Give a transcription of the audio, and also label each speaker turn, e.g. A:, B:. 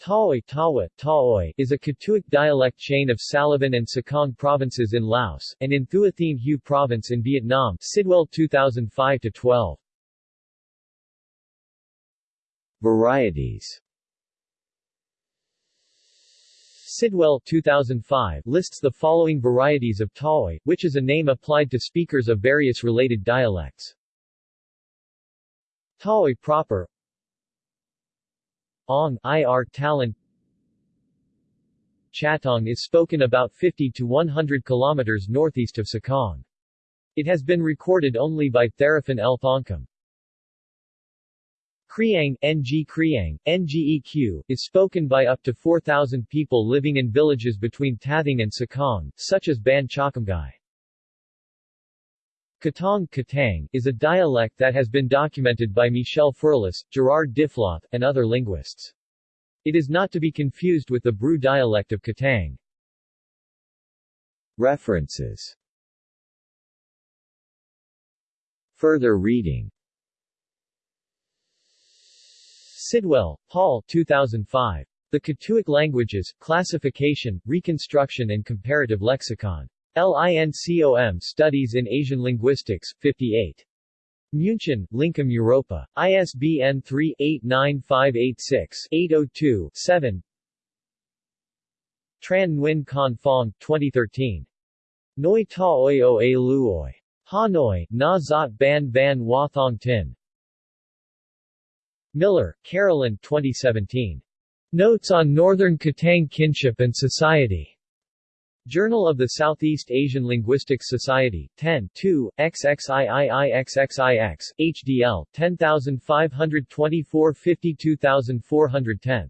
A: Taoy Tawa, Taoy is a Katuic dialect chain of Salavan and Sekong provinces in Laos, and in Thua Thien Hue province in Vietnam Sidwell 2005-12.
B: Varieties
A: Sidwell 2005 lists the following varieties of Taoy, which is a name applied to speakers of various related dialects. Taoy proper Ong IR Talent Chatong is spoken about 50 to 100 kilometers northeast of Sekong. It has been recorded only by Theraphan L. Thongkum. Kriang, NG Kriang, NGEQ, is spoken by up to 4,000 people living in villages between Thateng and Sekong, such as Ban Chakamgai. Katong Katang is a dialect that has been documented by Michel Ferlus, Gerard Diffloth, and other linguists. It is not to be confused with the Bru dialect of Katang.
B: References Further reading
A: Sidwell, Paul 2005. The Katuic Languages, Classification, Reconstruction and Comparative Lexicon. LINCOM Studies in Asian Linguistics, 58. München, Lincom Europa. ISBN 3-89586-802-7 Tran Nguyen Con Phong, 2013. Noi Ta Oi A Luoi. Hanoi, Na Zot Ban Van Wa Thong Tin. Miller, Carolyn 2017. Notes on Northern Katang Kinship and Society. Journal of the Southeast Asian Linguistics Society, 10 2, XXIIIXXIX, HDL, 10524 52410